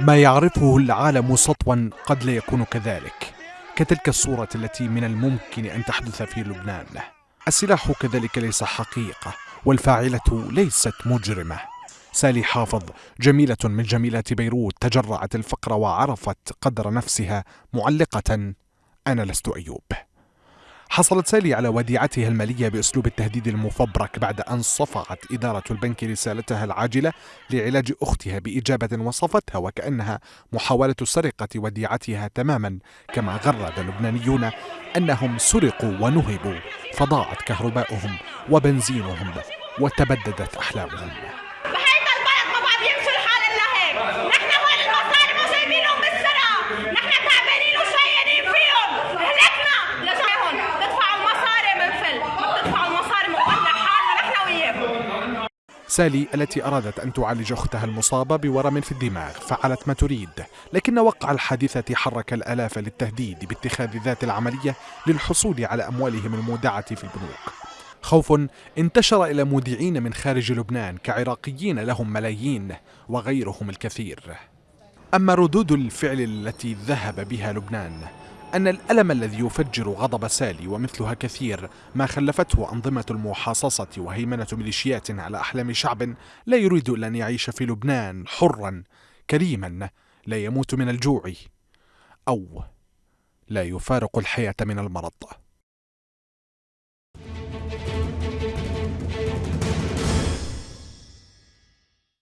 ما يعرفه العالم سطوا قد لا يكون كذلك كتلك الصورة التي من الممكن أن تحدث في لبنان. السلاح كذلك ليس حقيقة والفاعلة ليست مجرمة. سالي حافظ جميلة من جميلات بيروت تجرعت الفقر وعرفت قدر نفسها معلقة. أنا لست أيوب. حصلت سالي على وديعتها المالية بأسلوب التهديد المفبرك بعد أن صفعت إدارة البنك رسالتها العاجلة لعلاج أختها بإجابة وصفتها وكأنها محاولة سرقة وديعتها تماما. كما غرد اللبنانيون أنهم سرقوا ونهبوا فضاعت كهرباؤهم وبنزينهم وتبددت أحلامهم. سالي التي أرادت أن تعالج أختها المصابة بورم في الدماغ فعلت ما تريد. لكن وقع الحادثة حرك الآلاف للتهديد باتخاذ ذات العملية للحصول على أموالهم المودعة في البنوك. خوف انتشر إلى مودعين من خارج لبنان كعراقيين لهم ملايين وغيرهم الكثير. أما ردود الفعل التي ذهب بها لبنان أن الألم الذي يفجر غضب سالي ومثلها كثير ما خلفته أنظمة المحاصصة وهيمنة ميليشيات على أحلام شعب لا يريد إلا أن يعيش في لبنان حرا كريما لا يموت من الجوع أو لا يفارق الحياة من المرض.